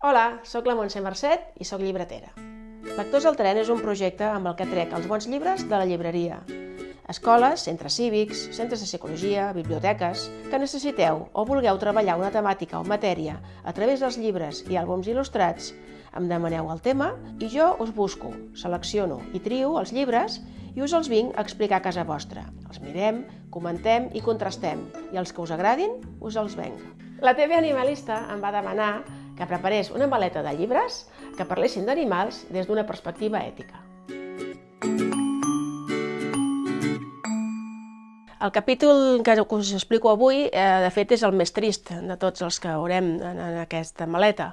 Hola, sóc la Montse Mercet i sóc llibretera. Lectors al tren és un projecte amb el que trec els bons llibres de la llibreria. Escoles, centres cívics, centres de psicologia, biblioteques, que necessiteu o vulgueu treballar una temàtica o matèria a través dels llibres i àlbums il·lustrats, em demaneu el tema i jo us busco, selecciono i trio els llibres i us els vinc a explicar a casa vostra. Els mirem, comentem i contrastem i els que us agradin us els venc. La TV Animalista em va demanar que preparés una maleta de llibres que parlessin d'animals des d'una perspectiva ètica. El capítol que us explico avui, eh, de fet, és el més trist de tots els que haurem en, en aquesta maleta.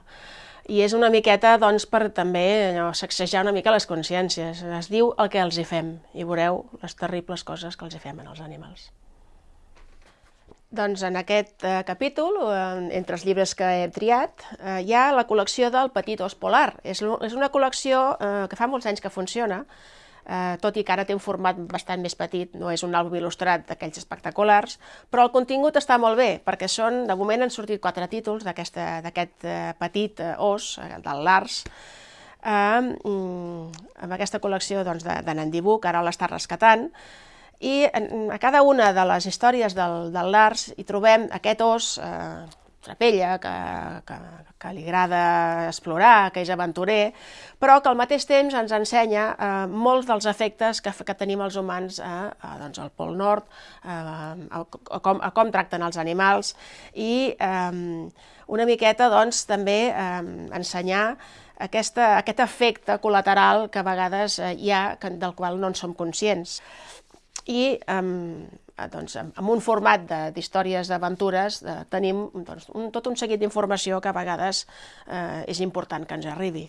I és una miqueta doncs, per també allò, sacsejar una mica les consciències. Es diu el que els hi fem i veureu les terribles coses que els hi fem als animals. Doncs en aquest eh, capítol, eh, entre els llibres que he triat, eh, hi ha la col·lecció del Petit Os Polar. És, és una col·lecció eh, que fa molts anys que funciona, eh, tot i que ara té un format bastant més petit, no és un àlbum il·lustrat d'aquells espectaculars, però el contingut està molt bé, perquè són, de moment han sortit quatre títols d'aquest eh, petit os, del Lars, eh, amb aquesta col·lecció doncs, de, de Nandibú, que ara l'està rescatant, i a cada una de les històries del, del Lars hi trobem aquest os eh, trapella, que, que, que li agrada explorar, que és aventurer, però que al mateix temps ens ensenya eh, molts dels efectes que, que tenim els humans eh, a, doncs, al Pol Nord, eh, a, a, com, a com tracten els animals, i eh, una miqueta doncs, també eh, ensenyar aquesta, aquest efecte col·lateral que a vegades eh, hi ha, que, del qual no en som conscients i um, doncs, amb un format d'històries d'aventures eh, tenim doncs, un, tot un seguit d'informació que a vegades eh, és important que ens arribi.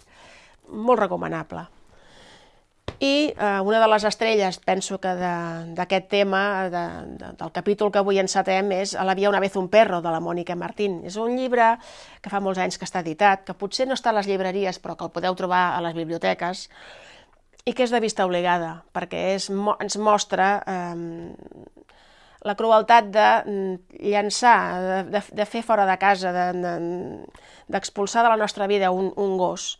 Molt recomanable. I eh, una de les estrelles, penso que d'aquest tema, de, de, del capítol que avui encetem, és A la via una vez un perro, de la Mònica Martín. És un llibre que fa molts anys que està editat, que potser no està a les llibreries, però que el podeu trobar a les biblioteques, i que és de vista obligada, perquè és, ens mostra eh, la crueltat de mm, llançar, de, de, fer fora de casa, d'expulsar de, de, de la nostra vida un, un gos,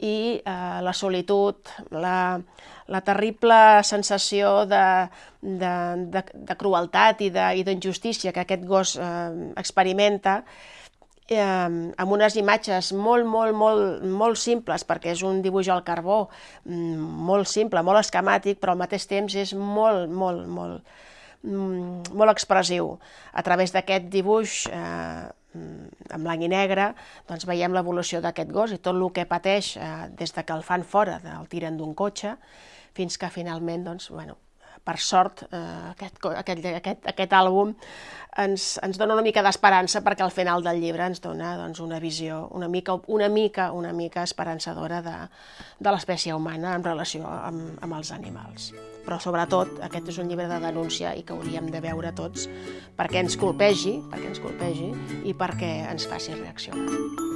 i eh, la solitud, la, la terrible sensació de, de, de, de crueltat i d'injustícia que aquest gos eh, experimenta, eh, amb unes imatges molt, molt, molt, molt simples, perquè és un dibuix al carbó mm, molt simple, molt esquemàtic, però al mateix temps és molt, molt, molt, mm, molt expressiu. A través d'aquest dibuix eh, en blanc i negre, doncs veiem l'evolució d'aquest gos i tot el que pateix eh, des de que el fan fora, el tiren d'un cotxe, fins que finalment, doncs, bueno, per sort, eh, aquest, aquest, aquest, aquest àlbum ens, ens dona una mica d'esperança perquè al final del llibre ens dona doncs, una visió una mica, una mica, una mica esperançadora de, de l'espècie humana en relació amb, amb els animals. Però sobretot aquest és un llibre de denúncia i que hauríem de veure tots perquè ens colpegi, perquè ens colpegi i perquè ens faci reaccionar.